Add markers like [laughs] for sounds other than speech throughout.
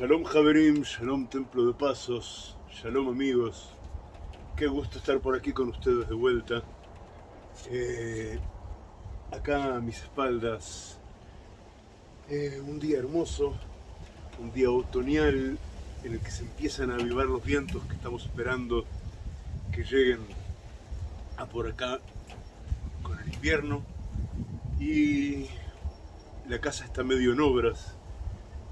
Shalom Javerim, Shalom Templo de Pasos, Shalom amigos. Qué gusto estar por aquí con ustedes de vuelta. Eh, acá a mis espaldas, eh, un día hermoso, un día otoñal en el que se empiezan a avivar los vientos que estamos esperando que lleguen a por acá con el invierno. Y la casa está medio en obras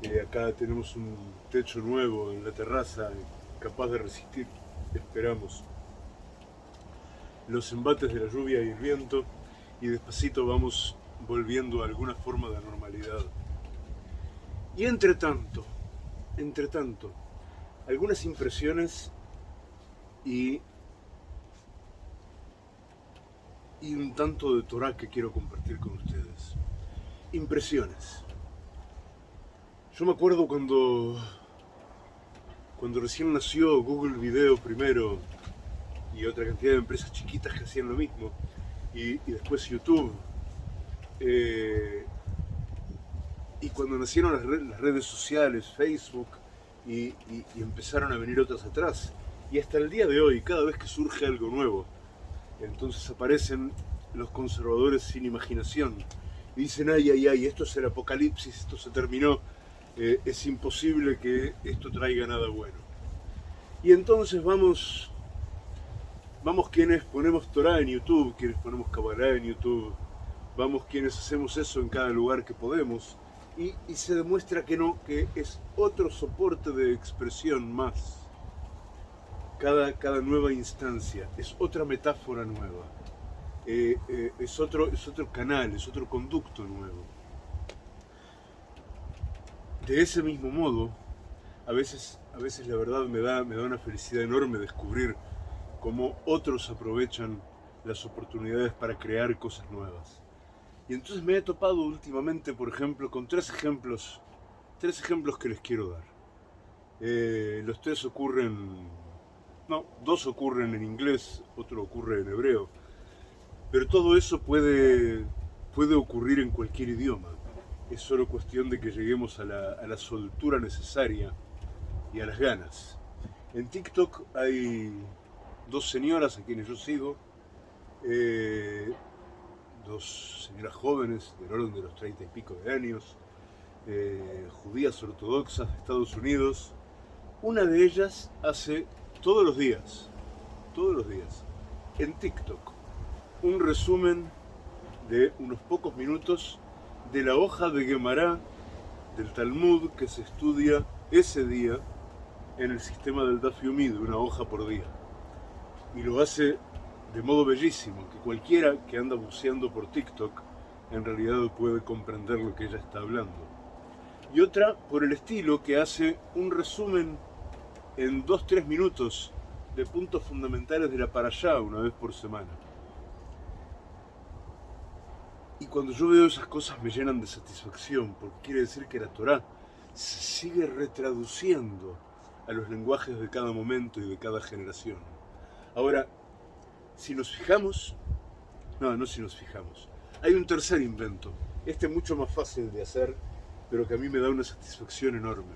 eh, acá tenemos un techo nuevo en la terraza, capaz de resistir, esperamos, los embates de la lluvia y el viento y despacito vamos volviendo a alguna forma de normalidad. Y entre tanto, entre tanto, algunas impresiones y, y un tanto de Torah que quiero compartir con ustedes. Impresiones. Yo me acuerdo cuando, cuando recién nació Google Video primero y otra cantidad de empresas chiquitas que hacían lo mismo, y, después YouTube. Eh, y cuando nacieron las, redes sociales, Facebook, y, empezaron a venir otras atrás. Y hasta el día de hoy, cada vez que surge algo nuevo, entonces aparecen los conservadores sin imaginación. Y dicen, ay, ay, ay, esto es el apocalipsis, esto se terminó eh, es imposible que esto traiga nada bueno. Y entonces vamos, vamos quienes ponemos Torah en YouTube, quienes ponemos Kabbalah en YouTube, vamos quienes hacemos eso en cada lugar que podemos, y, se demuestra que no, que es otro soporte de expresión más. Cada, cada nueva instancia es otra metáfora nueva, eh, eh, es, otro, es otro canal, es otro conducto nuevo. De ese mismo modo, a veces, a veces la verdad me da, me da una felicidad enorme descubrir cómo otros aprovechan las oportunidades para crear cosas nuevas. Y entonces me he topado últimamente, por ejemplo, con tres ejemplos, tres ejemplos que les quiero dar. Eh, los tres ocurren, no, dos ocurren en inglés, otro ocurre en hebreo, pero todo eso puede, puede ocurrir en cualquier idioma es solo cuestión de que lleguemos a la, soltura necesaria y a las ganas. En TikTok hay dos señoras a quienes yo sigo, eh, dos señoras jóvenes del orden de los treinta y pico de años, eh, judías ortodoxas de Estados Unidos. Una de ellas hace todos los días, todos los días, en TikTok, un resumen de unos pocos minutos de la hoja de Gemara del Talmud que se estudia ese día en el sistema del Daf Yomi, de una hoja por día. Y lo hace de modo bellísimo, que cualquiera que anda buceando por TikTok en realidad puede comprender lo que ella está hablando. Y otra por el estilo que hace un resumen en 2-3 minutos de puntos fundamentales de la allá una vez por semana. Y cuando yo veo esas cosas me llenan de satisfacción, porque quiere decir que la Torah se sigue retraduciendo a los lenguajes de cada momento y de cada generación. Ahora, si nos fijamos, no, no si nos fijamos, hay un tercer invento, este mucho más fácil de hacer, pero que a mí me da una satisfacción enorme.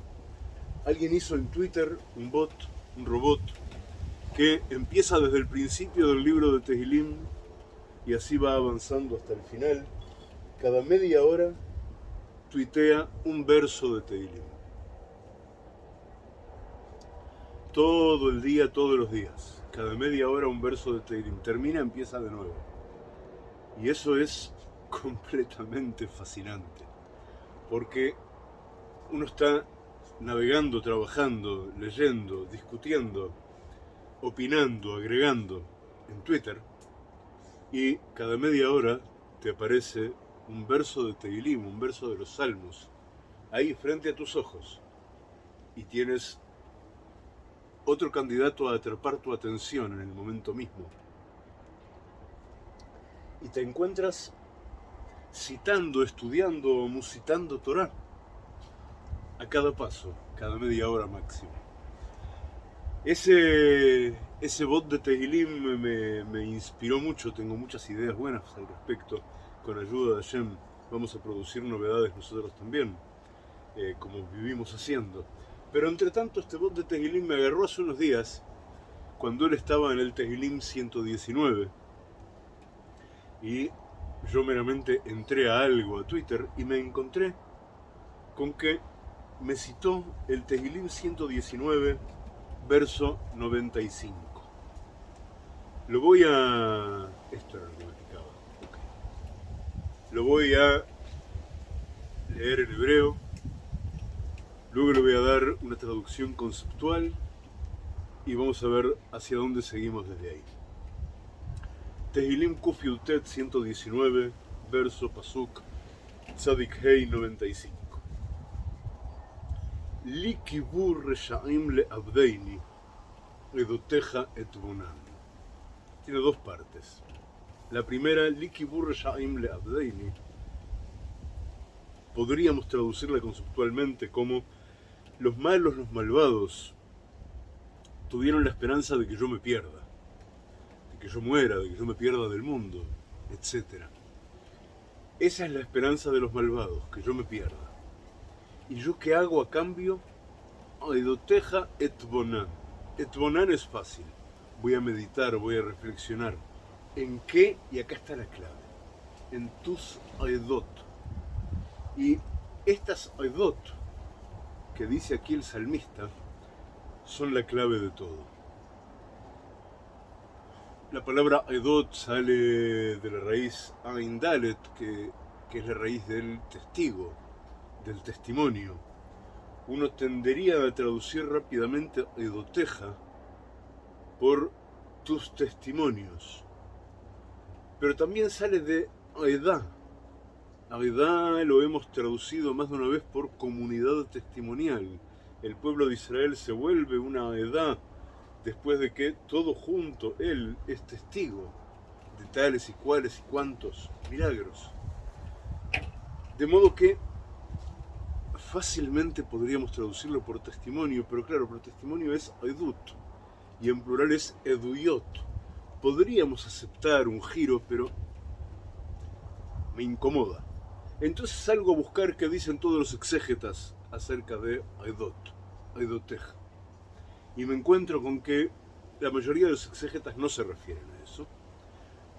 Alguien hizo en Twitter un bot, un robot, que empieza desde el principio del libro de Tehilim y así va avanzando hasta el final. Cada media hora tuitea un verso de Teilim. Todo el día, todos los días. Cada media hora un verso de Teilim. Termina, empieza de nuevo. Y eso es [laughs] completamente fascinante. Porque uno está navegando, trabajando, leyendo, discutiendo, opinando, agregando en Twitter y cada media hora te aparece un verso de Tehilim, un verso de los Salmos, ahí frente a tus ojos. Y tienes otro candidato a atrapar tu atención en el momento mismo. Y te encuentras citando, estudiando o musitando Torah a cada paso, cada media hora máximo. Ese, ese bot de Tehilim me, inspiró mucho, tengo muchas ideas buenas al respecto. Con ayuda de Hashem vamos a producir novedades nosotros también, eh, como vivimos haciendo. Pero entre tanto este bot de Tehilim me agarró hace unos días, cuando él estaba en el Tehilim 119. Y yo meramente entré a algo, a Twitter, y me encontré con que me citó el Tehilim 119, verso 95. Lo voy a... Esto era lo que me picaba. Lo voy a leer en hebreo. Luego le voy a dar una traducción conceptual y vamos a ver hacia dónde seguimos desde ahí. Tehilim Kufiutet 119, verso Pasuk, Tzadik Hei 95. Li kibur reshaim le abdeini, edoteja et bonan. Tiene dos partes. La primera, Li kibur reshaim le abdeini, podríamos traducirla conceptualmente como los malos, los malvados, tuvieron la esperanza de que yo me pierda, de que yo muera, de que yo me pierda del mundo, etc. Esa es la esperanza de los malvados, que yo me pierda. ¿Y yo qué hago a cambio? Aidoteja et bonan. Et bonan es fácil. Voy a meditar, voy a reflexionar. ¿En qué? Y acá está la clave. En tus aidot. Y estas aidot que dice aquí el salmista son la clave de todo. La palabra aidot sale de la raíz aindalet, que, que es la raíz del testigo, del testimonio. Uno tendería a traducir rápidamente aidoteja por tus testimonios. Pero también sale de aedá, Avedá lo hemos traducido más de una vez por comunidad testimonial. El pueblo de Israel se vuelve una edad después de que todo junto él es testigo de tales y cuales y cuantos milagros. De modo que fácilmente podríamos traducirlo por testimonio, pero claro, por testimonio es edut y en plural es eduyot. Podríamos aceptar un giro, pero me incomoda. Entonces salgo a buscar qué dicen todos los exégetas acerca de Aidot, Aidoteja. Y me encuentro con que la mayoría de los exégetas no se refieren a eso.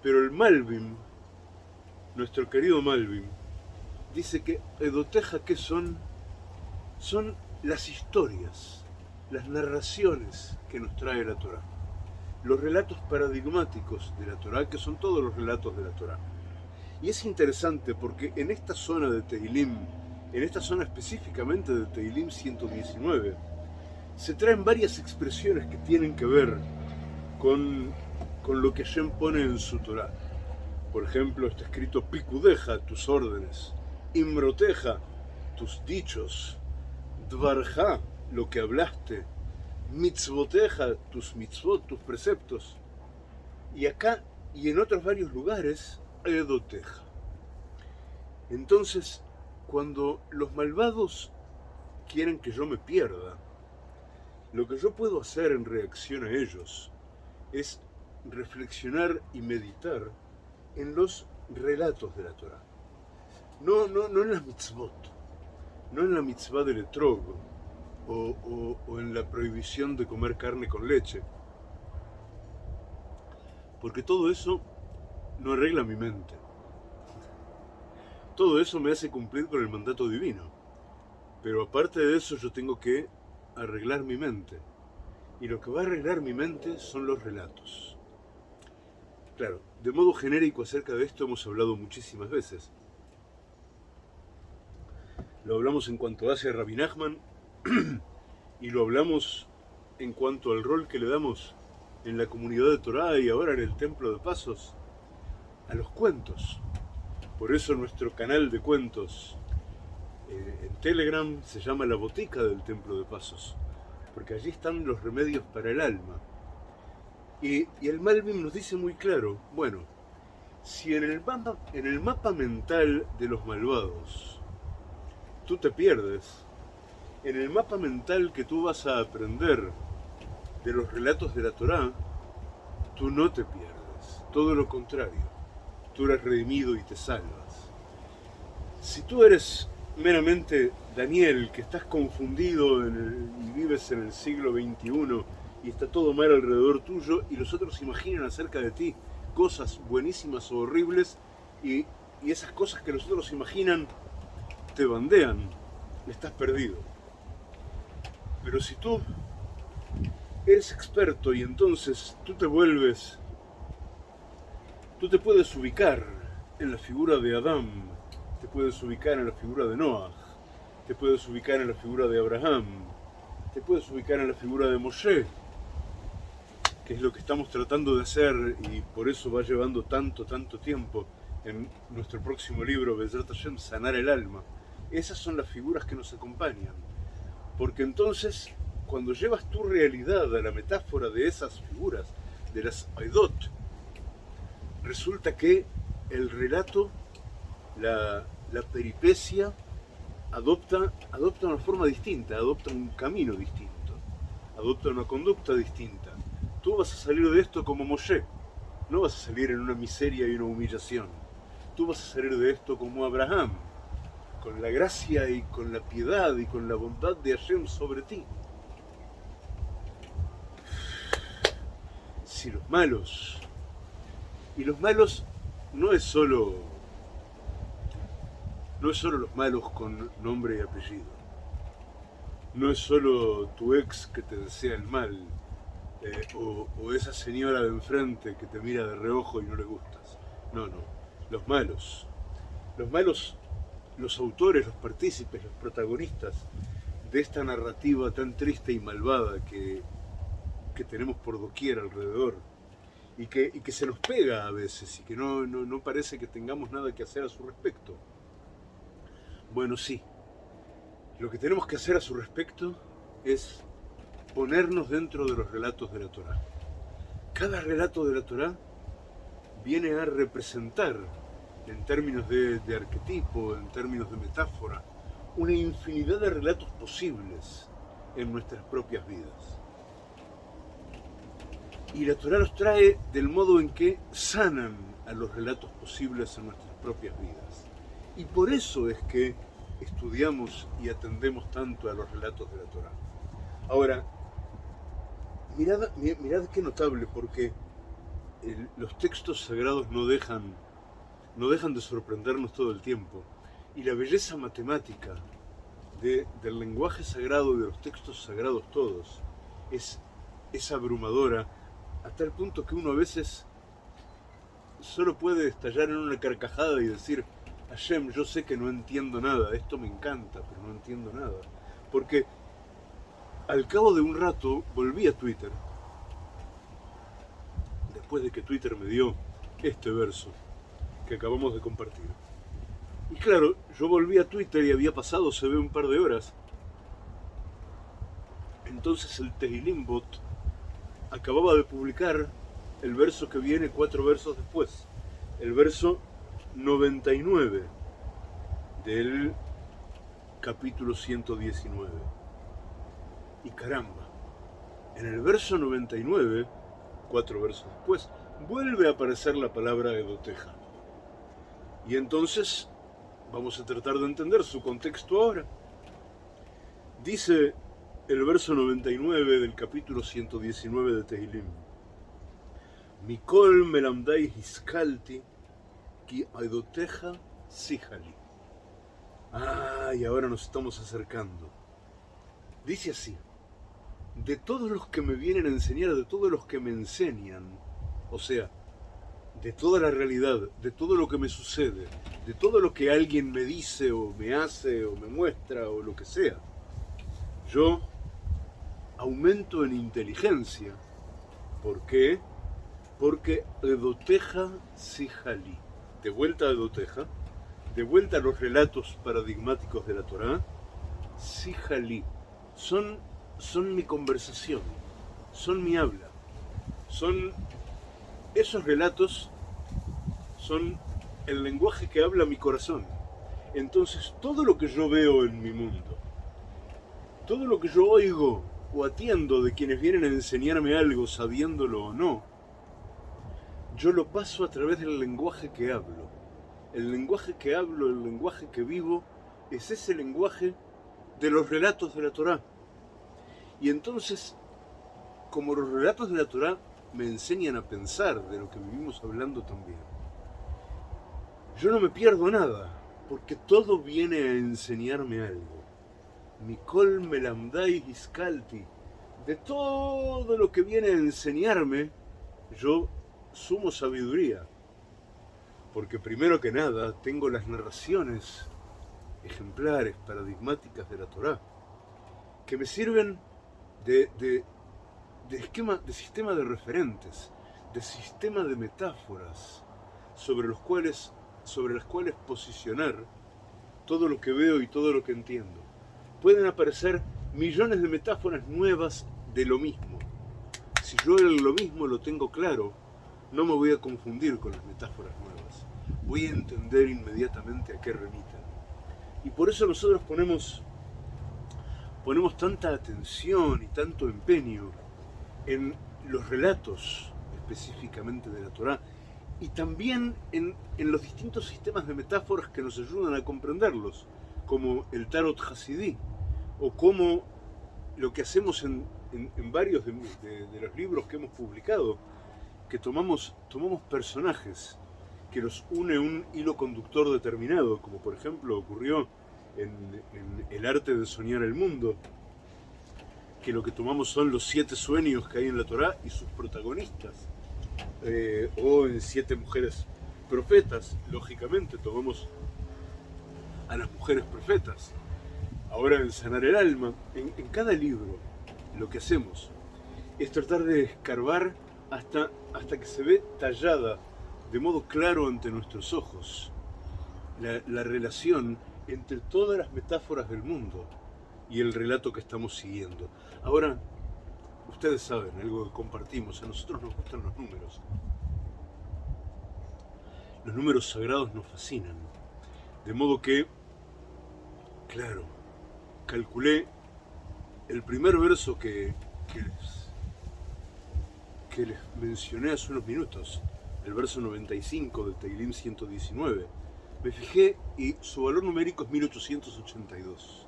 Pero el Malvin, nuestro querido Malvin, dice que Aidoteja, ¿qué son? Son las historias, las narraciones que nos trae la Torah. Los relatos paradigmáticos de la Torah, que son todos los relatos de la Torah. Y es interesante porque en esta zona de Teilim, en esta zona específicamente de Teilim 119, se traen varias expresiones que tienen que ver con, con lo que Shem pone en su Torah. Por ejemplo, está escrito Picudeja, tus órdenes, Imroteja, tus dichos, Dvarja, lo que hablaste, Mitzvoteja, tus mitzvot, tus preceptos. Y acá y en otros varios lugares Edoteja. Entonces, cuando los malvados quieren que yo me pierda, lo que yo puedo hacer en reacción a ellos es reflexionar y meditar en los relatos de la Torah. No, no, no en las mitzvot, no en la mitzvah del etrog o, en la prohibición de comer carne con leche, porque todo eso no arregla mi mente. Todo eso me hace cumplir con el mandato divino. Pero aparte de eso yo tengo que arreglar mi mente. Y lo que va a arreglar mi mente son los relatos. Claro, de modo genérico acerca de esto hemos hablado muchísimas veces. Lo hablamos en cuanto hace Rabbi Nachman [clears throat] y lo hablamos en cuanto al rol que le damos en la comunidad de Torah y ahora en el Templo de Pasos a los cuentos. Por eso nuestro canal de cuentos eh, en Telegram se llama La Botica del Templo de Pasos, porque allí están los remedios para el alma. Y, el Malvin nos dice muy claro, bueno, si en el mapa mental de los malvados tú te pierdes, en el mapa mental que tú vas a aprender de los relatos de la Torá, tú no te pierdes, todo lo contrario tú eres redimido y te salvas. Si tú eres meramente Daniel, que estás confundido y vives en el siglo XXI y está todo mal alrededor tuyo y los otros imaginan acerca de ti cosas buenísimas o horribles y, y esas cosas que los otros imaginan te bandean, estás perdido. Pero si tú eres experto y entonces tú te vuelves, tú te puedes ubicar en la figura de Adán, te puedes ubicar en la figura de Noah, te puedes ubicar en la figura de Abraham, te puedes ubicar en la figura de Moshe, que es lo que estamos tratando de hacer y por eso va llevando tanto, tanto tiempo en nuestro próximo libro, Bezrat Hashem, Sanar el Alma. Esas son las figuras que nos acompañan. Porque entonces, cuando llevas tu realidad a la metáfora de esas figuras, de las Aidot, resulta que el relato, la, la peripecia, adopta, adopta una forma distinta, adopta un camino distinto, adopta una conducta distinta. Tú vas a salir de esto como Moshe, no vas a salir en una miseria y una humillación. Tú vas a salir de esto como Abraham, con la gracia y con la piedad y con la bondad de Hashem sobre ti. Si los malos, y los malos no es solo no es solo los malos con nombre y apellido. No es solo tu ex que te desea el mal, eh, o, o, esa señora de enfrente que te mira de reojo y no le gustas. No, no. Los malos. Los malos, los autores, los partícipes, los protagonistas de esta narrativa tan triste y malvada que, que tenemos por doquier alrededor y que, y que se nos pega a veces y que no, no, no parece que tengamos nada que hacer a su respecto. Bueno, sí. Lo que tenemos que hacer a su respecto es ponernos dentro de los relatos de la Torá. Cada relato de la Torá viene a representar, en términos de, de arquetipo, en términos de metáfora, una infinidad de relatos posibles en nuestras propias vidas. Y la Torah los trae del modo en que sanan a los relatos posibles en nuestras propias vidas. Y por eso es que estudiamos y atendemos tanto a los relatos de la Torah. Ahora, mirad, mirad qué notable, porque el, los textos sagrados no dejan, no dejan de sorprendernos todo el tiempo. Y la belleza matemática de, del lenguaje sagrado y de los textos sagrados todos es, es abrumadora, hasta el punto que uno a veces solo puede estallar en una carcajada y decir, Hashem, yo sé que no entiendo nada, esto me encanta, pero no entiendo nada. Porque al cabo de un rato volví a Twitter, después de que Twitter me dio este verso que acabamos de compartir. Y claro, yo volví a Twitter y había pasado, se ve, un par de horas. Entonces el Tehilim Bot acababa de publicar el verso que viene cuatro versos después. El verso 99 del capítulo 119. Y caramba, en el verso 99, cuatro versos después, vuelve a aparecer la palabra edoteja. Y entonces vamos a tratar de entender su contexto ahora. Dice el verso 99 del capítulo 119 de Tehilim. Mikol melamdai hiskalti Ki Aidoteja Sijali. Ah, y ahora nos estamos acercando. Dice así, de todos los que me vienen a enseñar, de todos los que me enseñan, o sea, de toda la realidad, de todo lo que me sucede, de todo lo que alguien me dice o me hace o me muestra o lo que sea, yo aumento en inteligencia. ¿Por qué? Porque Edoteja Sijali de vuelta a Doteja, de vuelta a los relatos paradigmáticos de la Torá, Sijalí, son, son mi conversación, son mi habla, son esos relatos, son el lenguaje que habla mi corazón. Entonces todo lo que yo veo en mi mundo, todo lo que yo oigo o atiendo de quienes vienen a enseñarme algo, sabiéndolo o no, yo lo paso a través del lenguaje que hablo. El lenguaje que hablo, el lenguaje que vivo, es ese lenguaje de los relatos de la Torá. Y entonces, como los relatos de la Torá me enseñan a pensar de lo que vivimos hablando también, yo no me pierdo nada, porque todo viene a enseñarme algo. Mikol Melamdai Iskalti, de todo lo que viene a enseñarme, yo sumo sabiduría. Porque primero que nada tengo las narraciones ejemplares, paradigmáticas de la Torá, que me sirven de, de, esquema, de sistema de referentes, de sistema de metáforas sobre, los cuales, sobre las cuales posicionar todo lo que veo y todo lo que entiendo. Pueden aparecer millones de metáforas nuevas de lo mismo. Si yo lo mismo lo tengo claro, no me voy a confundir con las metáforas nuevas. Voy a entender inmediatamente a qué remiten. Y por eso nosotros ponemos, ponemos tanta atención y tanto empeño en los relatos específicamente de la Torá y también en, los distintos sistemas de metáforas que nos ayudan a comprenderlos, como el Tarot Hasidí, o como lo que hacemos en, varios de, los libros que hemos publicado, que tomamos, tomamos personajes que los une un hilo conductor determinado, como por ejemplo ocurrió en, El arte de soñar el mundo, que lo que tomamos son los siete sueños que hay en la Torá y sus protagonistas, eh, o en siete mujeres profetas, lógicamente tomamos a las mujeres profetas. Ahora en Sanar el Alma, en, cada libro, lo que hacemos es tratar de escarbar hasta, hasta que se ve tallada de modo claro ante nuestros ojos la, relación entre todas las metáforas del mundo y el relato que estamos siguiendo. Ahora, ustedes saben, algo que compartimos, a nosotros nos gustan los números. Los números sagrados nos fascinan. De modo que, claro, calculé el primer verso que, que, les, que mencioné hace unos minutos, el verso 95 del Teilim 119. Me fijé y su valor numérico es 1882.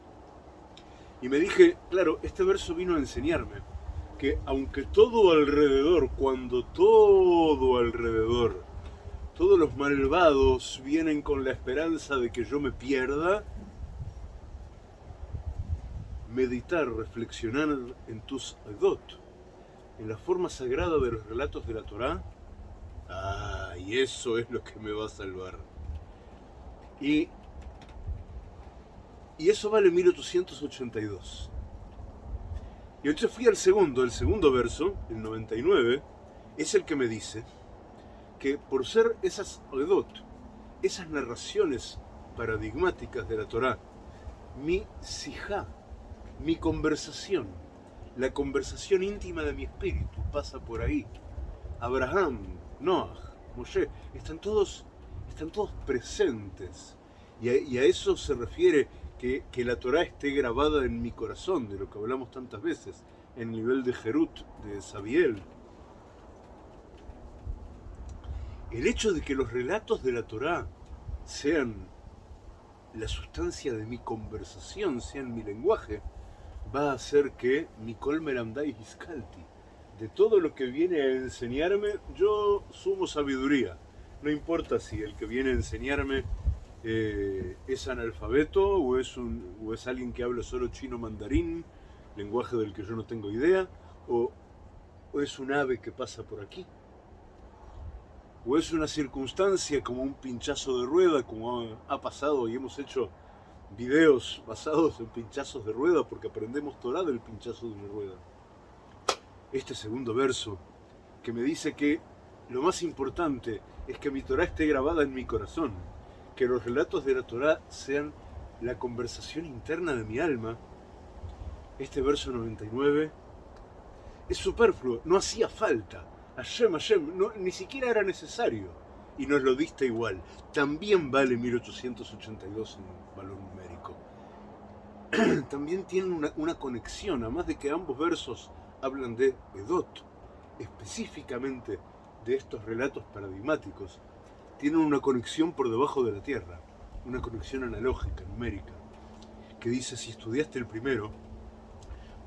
Y me dije, claro, este verso vino a enseñarme que aunque todo alrededor, cuando todo alrededor, todos los malvados vienen con la esperanza de que yo me pierda, meditar, reflexionar en tus adot, en la forma sagrada de los relatos de la Torá, Ah, y eso es lo que me va a salvar. Y, y eso vale 1882. Y entonces fui al segundo, el segundo verso, el 99, es el que me dice que por ser esas edot, esas narraciones paradigmáticas de la Torá, mi sijá, mi conversación, la conversación íntima de mi espíritu pasa por ahí. Abraham, Noah, Moshe, están todos, están todos presentes. Y a, eso se refiere que, la Torah esté grabada en mi corazón, de lo que hablamos tantas veces, en el nivel de Jerut, de Sabiel. El hecho de que los relatos de la Torah sean la sustancia de mi conversación, sean mi lenguaje, va a hacer que Nicole Meramdai Hiskalti, de todo lo que viene a enseñarme, yo sumo sabiduría. No importa si el que viene a enseñarme eh, es analfabeto o es, o es alguien que habla solo chino mandarín, lenguaje del que yo no tengo idea, o, es un ave que pasa por aquí, o es una circunstancia como un pinchazo de rueda, como ha pasado y hemos hecho videos basados en pinchazos de rueda porque aprendemos Torah del pinchazo de una rueda este segundo verso, que me dice que lo más importante es que mi Torah esté grabada en mi corazón, que los relatos de la Torah sean la conversación interna de mi alma. Este verso 99 es superfluo, no hacía falta. Hashem, Hashem, ni siquiera era necesario. Y nos lo diste igual. También vale 1882 en valor numérico. [clears throat] También tiene una, una conexión, además de que ambos versos hablan de Edot, específicamente de estos relatos paradigmáticos, tienen una conexión por debajo de la Tierra, una conexión analógica, numérica. que dice, si estudiaste el primero,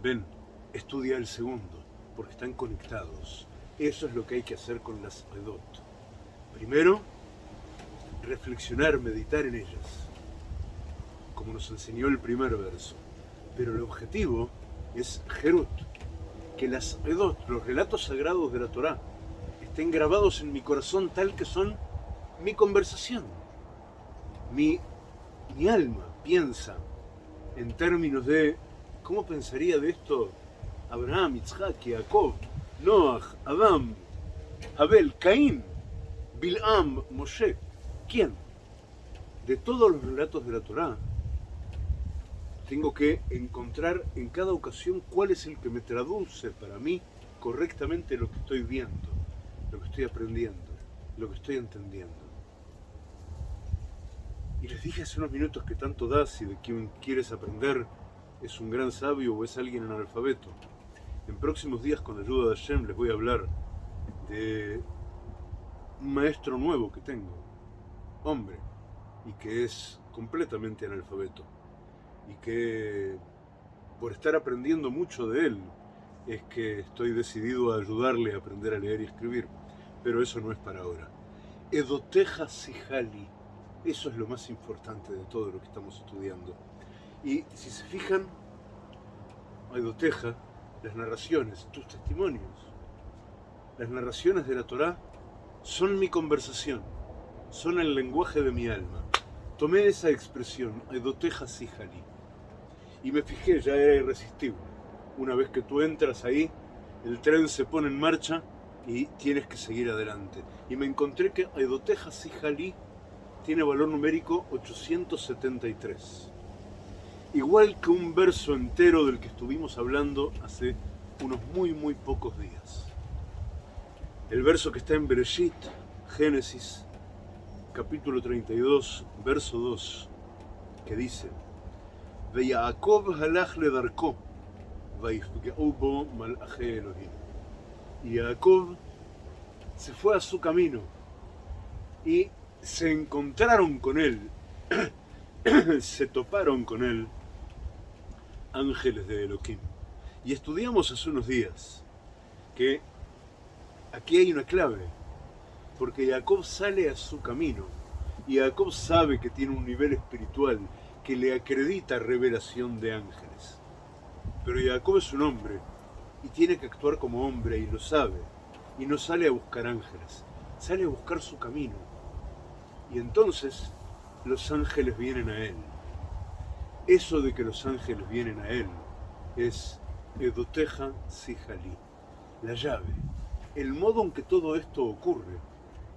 ven, estudia el segundo, porque están conectados. Eso es lo que hay que hacer con las Edot. Primero, reflexionar, meditar en ellas, como nos enseñó el primer verso. Pero el objetivo es Jerut, que las Edot, los relatos sagrados de la Torá, estén grabados en mi corazón tal que son mi conversación. Mi, mi alma piensa en términos de cómo pensaría de esto Abraham, Isaac, Jacob, Noah, Adam, Abel, Caín, Bilam, Moshe. ¿Quién? De todos los relatos de la Torá, tengo que encontrar en cada ocasión cuál es el que me traduce para mí correctamente lo que estoy viendo, lo que estoy aprendiendo, lo que estoy entendiendo. Y les dije hace unos minutos que tanto da si de quien quieres aprender es un gran sabio o es alguien analfabeto. En próximos días, con la ayuda de Hashem, les voy a hablar de un maestro nuevo que tengo, hombre, y que es completamente analfabeto. Y que por estar aprendiendo mucho de él, es que estoy decidido a ayudarle a aprender a leer y escribir. Pero eso no es para ahora. Edoteja Sijali. Eso es lo más importante de todo lo que estamos estudiando. Y si se fijan, Edoteja las narraciones, tus testimonios, las narraciones de la Torá son mi conversación, son el lenguaje de mi alma. Tomé esa expresión, Edoteja Sijali, y me fijé, ya era irresistible. Una vez que tú entras ahí, el tren se pone en marcha y tienes que seguir adelante. Y me encontré que Edoteja Sijali tiene valor numérico 873 igual que un verso entero del que estuvimos hablando hace unos muy muy pocos días. El verso que está en Bereshit, Génesis, capítulo 32, verso 2, que dice Veyaakov halach le darko, bo Elohim. Y Jacob se fue a su camino y se encontraron con él, [clears throat] se toparon con él ángeles de Elohim. Y estudiamos hace unos días que aquí hay una clave, porque Jacob sale a su camino y Jacob sabe que tiene un nivel espiritual que le acredita revelación de ángeles. Pero Jacob es un hombre y tiene que actuar como hombre y lo sabe y no sale a buscar ángeles, sale a buscar su camino. Y entonces los ángeles vienen a él eso de que los ángeles vienen a él es Edoteja Sijali, la llave. El modo en que todo esto ocurre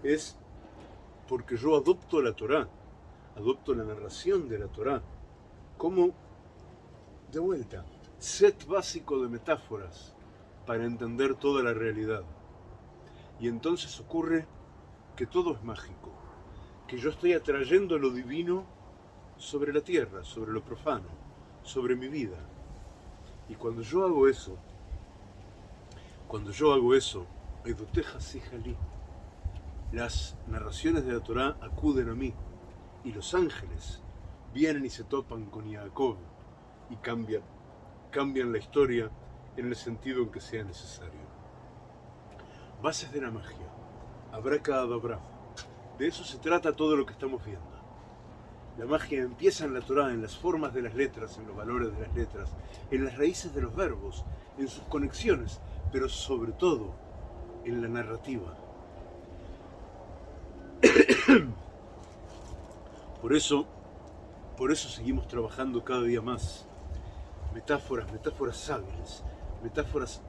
es porque yo adopto la Torá, adopto la narración de la Torá como, de vuelta, set básico de metáforas para entender toda la realidad. Y entonces ocurre que todo es mágico, que yo estoy atrayendo lo divino sobre la tierra, sobre lo profano, sobre mi vida. Y cuando yo hago eso, cuando yo hago eso, Sijalí, las narraciones de la Torá acuden a mí y los ángeles vienen y se topan con Jacob y cambian, cambian la historia en el sentido en que sea necesario. Bases de la magia, abracadabra. De eso se trata todo lo que estamos viendo. La magia empieza en la Torah, en las formas de las letras, en los valores de las letras, en las raíces de los verbos, en sus conexiones, pero sobre todo en la narrativa. [coughs] Por eso, por eso seguimos trabajando cada día más. Metáforas, metáforas hábiles, metáforas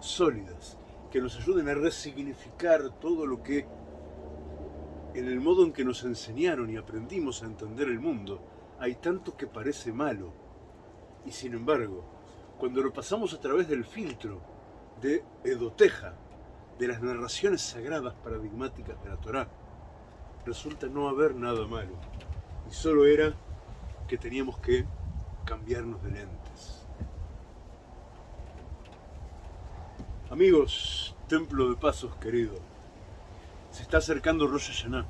sólidas, que nos ayuden a resignificar todo lo que en el modo en que nos enseñaron y aprendimos a entender el mundo, hay tanto que parece malo. Y sin embargo, cuando lo pasamos a través del filtro de Edoteja, de las narraciones sagradas paradigmáticas de la Torá, resulta no haber nada malo. Y solo era que teníamos que cambiarnos de lentes. Amigos, Templo de Pasos querido, se está acercando Rosh Hashanah.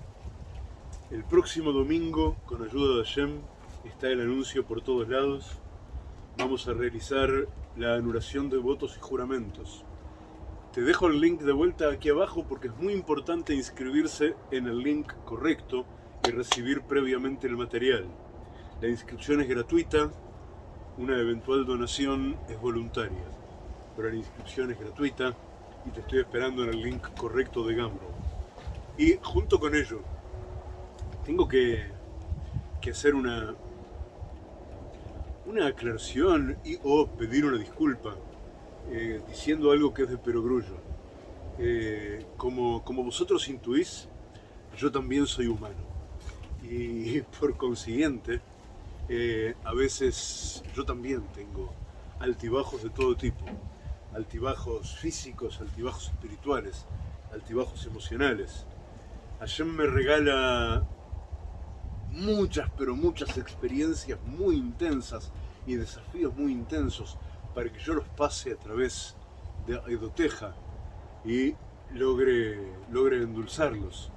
El próximo domingo, con ayuda de Hashem, está el anuncio por todos lados. Vamos a realizar la anulación de votos y juramentos. Te dejo el link de vuelta aquí abajo porque es muy importante inscribirse en el link correcto y recibir previamente el material. La inscripción es gratuita, una eventual donación es voluntaria, pero la inscripción es gratuita y te estoy esperando en el link correcto de Gambro. Y junto con ello, tengo que, que hacer una, una aclaración y o pedir una disculpa eh, diciendo algo que es de perogrullo. Eh, como, como vosotros intuís, yo también soy humano. Y [laughs] por consiguiente, eh, a veces yo también tengo altibajos de todo tipo. Altibajos físicos, altibajos espirituales, altibajos emocionales. Ayer me regala muchas, pero muchas experiencias muy intensas y desafíos muy intensos para que yo los pase a través de Aidoteja y logre, logre endulzarlos.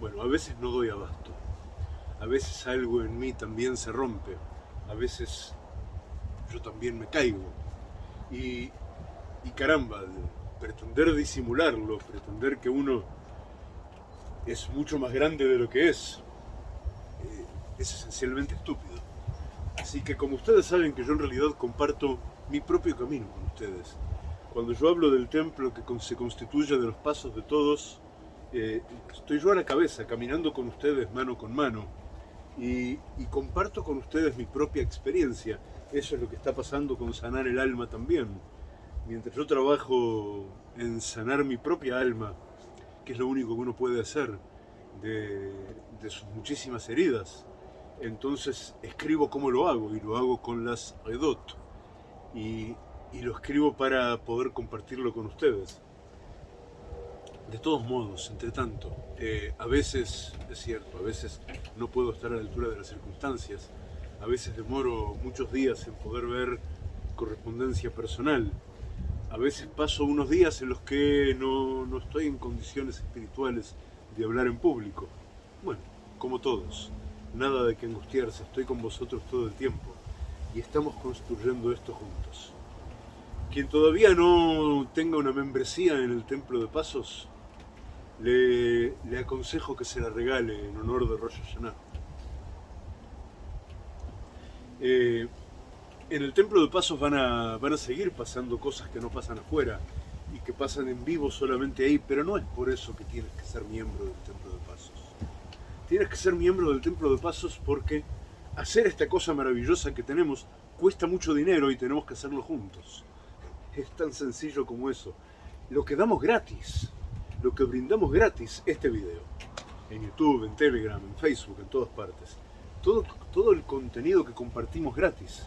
Bueno, a veces no doy abasto, a veces algo en mí también se rompe, a veces yo también me caigo. Y, y caramba, pretender disimularlo, pretender que uno es mucho más grande de lo que es, eh, es esencialmente estúpido. Así que como ustedes saben que yo en realidad comparto mi propio camino con ustedes. Cuando yo hablo del templo que se constituye de los pasos de todos, eh, estoy yo a la cabeza, caminando con ustedes mano con mano, y, comparto con ustedes mi propia experiencia. Eso es lo que está pasando con sanar el alma también. Mientras yo trabajo en sanar mi propia alma, que es lo único que uno puede hacer de, sus muchísimas heridas, entonces escribo cómo lo hago, y lo hago con las redot y, lo escribo para poder compartirlo con ustedes. De todos modos, entre tanto, eh, a veces, es cierto, a veces no puedo estar a la altura de las circunstancias, a veces demoro muchos días en poder ver correspondencia personal, a veces paso unos días en los que no, no estoy en condiciones espirituales de hablar en público. Bueno, como todos, nada de que angustiarse, estoy con vosotros todo el tiempo y estamos construyendo esto juntos. Quien todavía no tenga una membresía en el Templo de Pasos, le, aconsejo que se la regale en honor de Rosh Hashanah. Eh, en el Templo de Pasos van a, van a seguir pasando cosas que no pasan afuera y que pasan en vivo solamente ahí, pero no es por eso que tienes que ser miembro del Templo de Pasos. Tienes que ser miembro del Templo de Pasos porque hacer esta cosa maravillosa que tenemos cuesta mucho dinero y tenemos que hacerlo juntos. Es tan sencillo como eso. Lo que damos gratis, lo que brindamos gratis, este video, en YouTube, en Telegram, en Facebook, en todas partes. Todo, todo el contenido que compartimos gratis.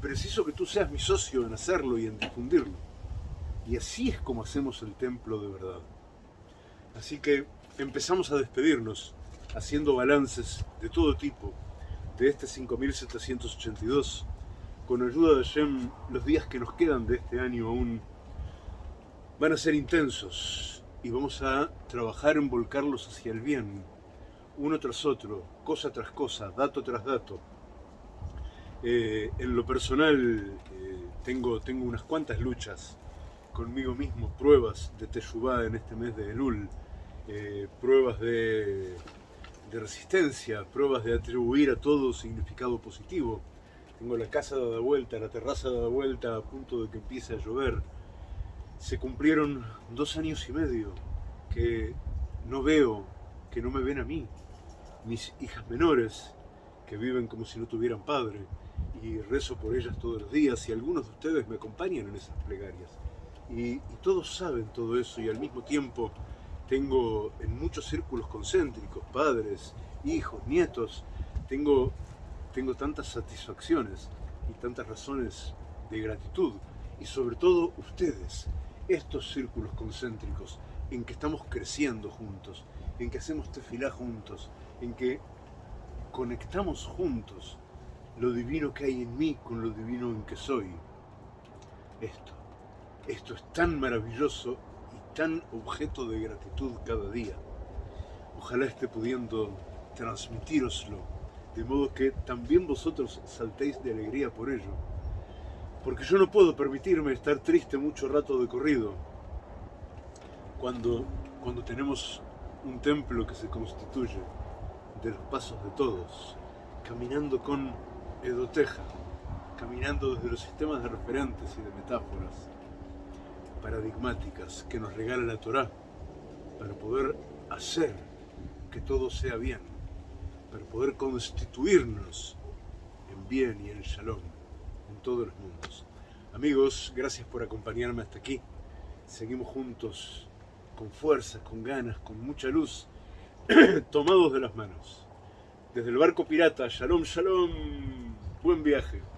Preciso que tú seas mi socio en hacerlo y en difundirlo. Y así es como hacemos el templo de verdad. Así que empezamos a despedirnos, haciendo balances de todo tipo, de este 5782. Con ayuda de Shem, los días que nos quedan de este año aún van a ser intensos y vamos a trabajar en volcarlos hacia el bien, uno tras otro, cosa tras cosa, dato tras dato. Eh, en lo personal eh, tengo, tengo unas cuantas luchas conmigo mismo, pruebas de Teshuvah en este mes de Elul, eh, pruebas de de resistencia, pruebas de atribuir a todo significado positivo. Tengo la casa dada vuelta, la terraza dada vuelta a punto de que empiece a llover. Se cumplieron dos años y medio que no veo, que no me ven a mí. Mis hijas menores, que viven como si no tuvieran padre, y rezo por ellas todos los días, y algunos de ustedes me acompañan en esas plegarias. Y, todos saben todo eso, y al mismo tiempo tengo en muchos círculos concéntricos, padres, hijos, nietos, tengo, tengo tantas satisfacciones y tantas razones de gratitud y sobre todo ustedes, estos círculos concéntricos en que estamos creciendo juntos, en que hacemos tefilá juntos, en que conectamos juntos lo divino que hay en mí con lo divino en que soy. Esto, esto es tan maravilloso tan objeto de gratitud cada día. Ojalá esté pudiendo transmitiroslo de modo que también vosotros saltéis de alegría por ello. Porque yo no puedo permitirme estar triste mucho rato de corrido cuando, cuando tenemos un templo que se constituye de los pasos de todos, caminando con edoteja, caminando desde los sistemas de referentes y de metáforas paradigmáticas que nos regala la Torá para poder hacer que todo sea bien, para poder constituirnos en bien y en shalom en todos los mundos. Amigos, gracias por acompañarme hasta aquí. Seguimos juntos con fuerza, con ganas, con mucha luz, [clears throat] tomados de las manos. Desde el barco pirata, shalom, shalom, buen viaje.